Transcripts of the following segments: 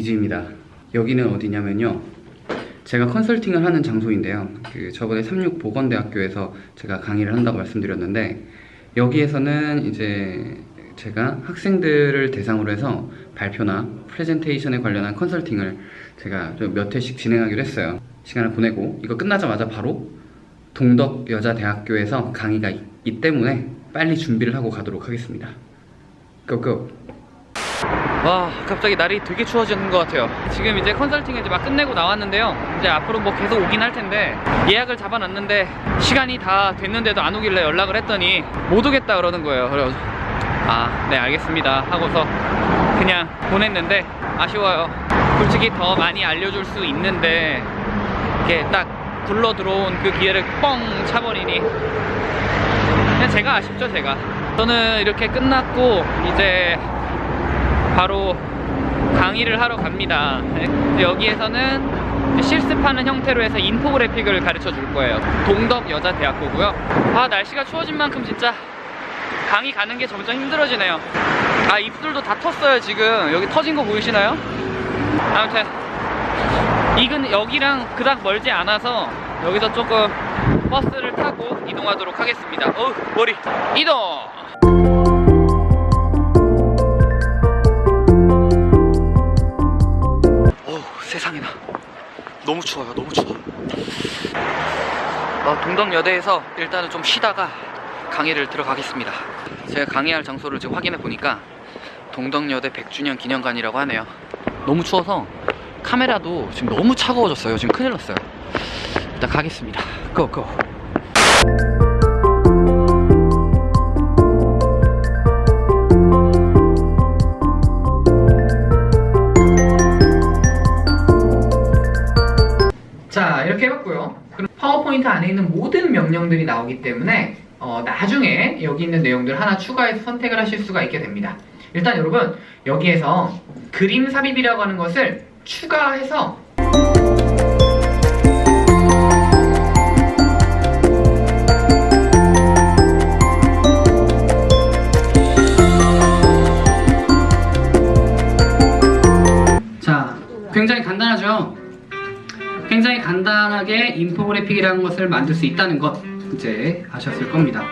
이주입니다. 여기는 어디냐면요. 제가 컨설팅을 하는 장소인데요. 그 저번에 삼육보건대학교에서 제가 강의를 한다고 말씀드렸는데 여기에서는 이제 제가 학생들을 대상으로 해서 발표나 프레젠테이션에 관련한 컨설팅을 제가 좀몇 회씩 진행하기로 했어요. 시간을 보내고 이거 끝나자마자 바로 동덕여자대학교에서 강의가 있기 때문에 빨리 준비를 하고 가도록 하겠습니다. 고고! 와 갑자기 날이 되게 추워지는 것 같아요. 지금 이제 컨설팅 이제 막 끝내고 나왔는데요. 이제 앞으로 뭐 계속 오긴 할 텐데 예약을 잡아놨는데 시간이 다 됐는데도 안 오길래 연락을 했더니 못 오겠다 그러는 거예요. 그래서 아 네 알겠습니다 하고서 그냥 보냈는데 아쉬워요. 솔직히 더 많이 알려줄 수 있는데 이렇게 딱 굴러 들어온 그 기회를 뻥 차버리니 그냥 제가 아쉽죠 제가. 저는 이렇게 끝났고 이제 바로 강의를 하러 갑니다. 네. 여기에서는 실습하는 형태로 해서 인포그래픽을 가르쳐 줄 거예요. 동덕여자대학교고요. 아 날씨가 추워진 만큼 진짜 강의 가는 게 점점 힘들어지네요. 아 입술도 다 텄어요 지금. 여기 터진 거 보이시나요? 아무튼 이근 여기랑 그닥 멀지 않아서 여기서 조금 버스를 타고 이동하도록 하겠습니다. 어 머리 이동. 세상에나. 너무 추워요 너무 추워. 어, 동덕여대에서 일단은 좀 쉬다가 강의를 들어가겠습니다. 제가 강의할 장소를 지금 확인해 보니까 동덕여대 100주년 기념관이라고 하네요. 너무 추워서 카메라도 지금 너무 차가워졌어요. 지금 큰일 났어요. 일단 가겠습니다. 고고 이렇게 해봤고요. 그럼 파워포인트 안에 있는 모든 명령들이 나오기 때문에 어, 나중에 여기 있는 내용들 하나 추가해서 선택을 하실 수가 있게 됩니다. 일단 여러분 여기에서 그림 삽입이라고 하는 것을 추가해서 간단하게 인포그래픽이라는 것을 만들 수 있다는 것 이제 아셨을 겁니다.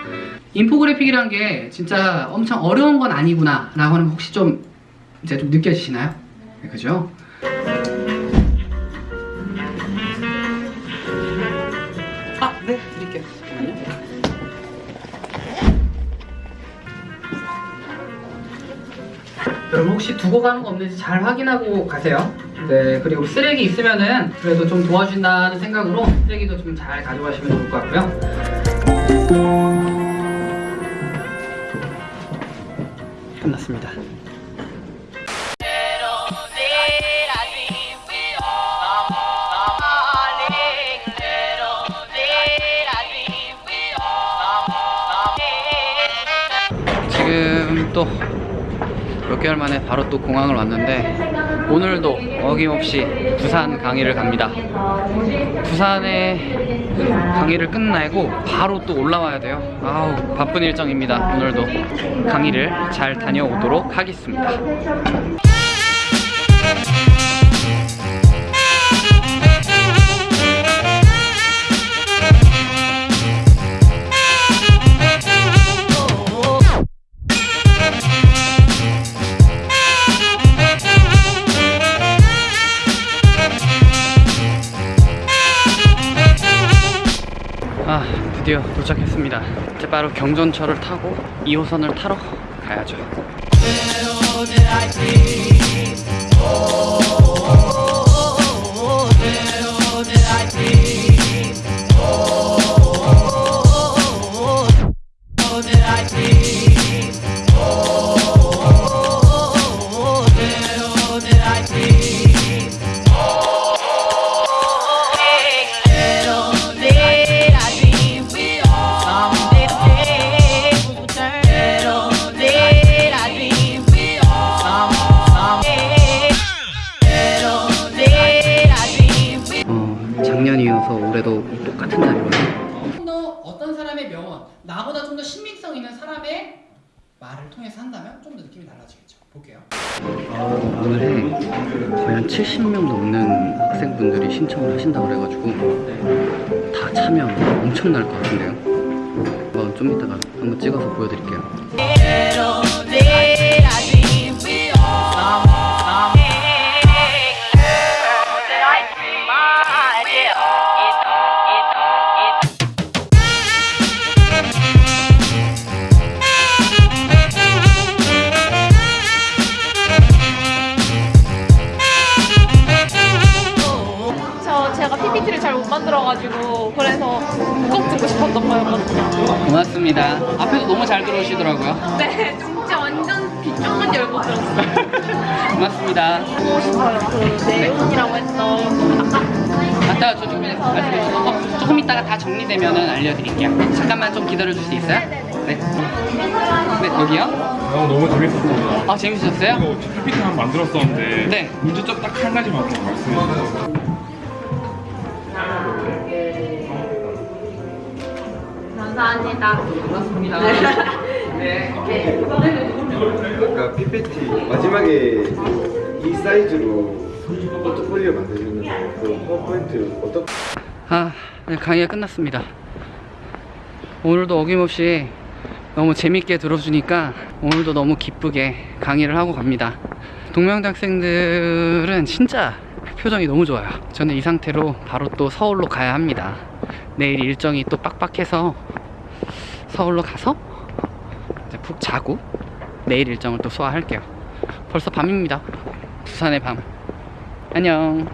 인포그래픽이라는 게 진짜 엄청 어려운 건 아니구나 라고 하는 거 혹시 좀 이제 좀 느껴지시나요? 네, 그죠? 아, 네, 드릴게요. 여러분 혹시 두고 가는 거 없는지 잘 확인하고 가세요. 네, 그리고 쓰레기 있으면은 그래도 좀 도와준다는 생각으로 쓰레기도 좀 잘 가져가시면 좋을 것 같고요. 끝났습니다. 지금 또 몇 개월 만에 바로 또 공항을 왔는데 오늘도 어김없이 부산 강의를 갑니다. 부산에 강의를 끝내고 바로 또 올라와야 돼요. 아우 바쁜 일정입니다. 오늘도 강의를 잘 다녀오도록 하겠습니다. 드디어 도착했습니다 이제 바로 경전철을 타고 2호선을 타러 가야죠 I dream. 좀 더 어떤 사람의 명언, 나보다 좀 더 신빙성 있는 사람의 말을 통해서 한다면 좀 더 느낌이 달라지겠죠. 볼게요. 오늘에 거의 한 70명 넘는 학생분들이 신청을 하신다고 그래가지고 다 차면 엄청날 것 같은데요. 한번 좀 이따가 한번 찍어서 보여드릴게요. 만들어가지고 그래서 꼭 듣고 싶었던 거였거든요. 고맙습니다. 앞에도 너무 잘 들어오시더라고요. 네, 진짜 완전 귀 쫑긋 열고 들었어요. 고맙습니다. 보고 싶어요. 그 내용이라고 했던 아까 아까 저 조금 말씀해주셔서 어, 조금 이따가 다 정리되면 알려드릴게요. 잠깐만 좀 기다려줄 수 있어요? 네. 네, 여기요? 어, 너무 재밌었습니다. 아, 재밌으셨어요? 이거 PPT 한번 만들었었는데 네. 문제점 딱 한 가지만 더 말씀해 주세요. 감사합니다. 고맙습니다. 네. 아까 PPT 마지막에 이 사이즈로 포트폴리오 만드셨는데 그 파워포인트 어떻게 아, 네, 강의가 끝났습니다. 오늘도 어김없이 너무 재밌게 들어주니까 오늘도 너무 기쁘게 강의를 하고 갑니다. 동명대 학생들은 진짜 표정이 너무 좋아요. 저는 이 상태로 바로 또 서울로 가야 합니다. 내일 일정이 또 빡빡해서 서울로 가서 이제 푹 자고 내일 일정을 또 소화할게요. 벌써 밤입니다. 부산의 밤. 안녕.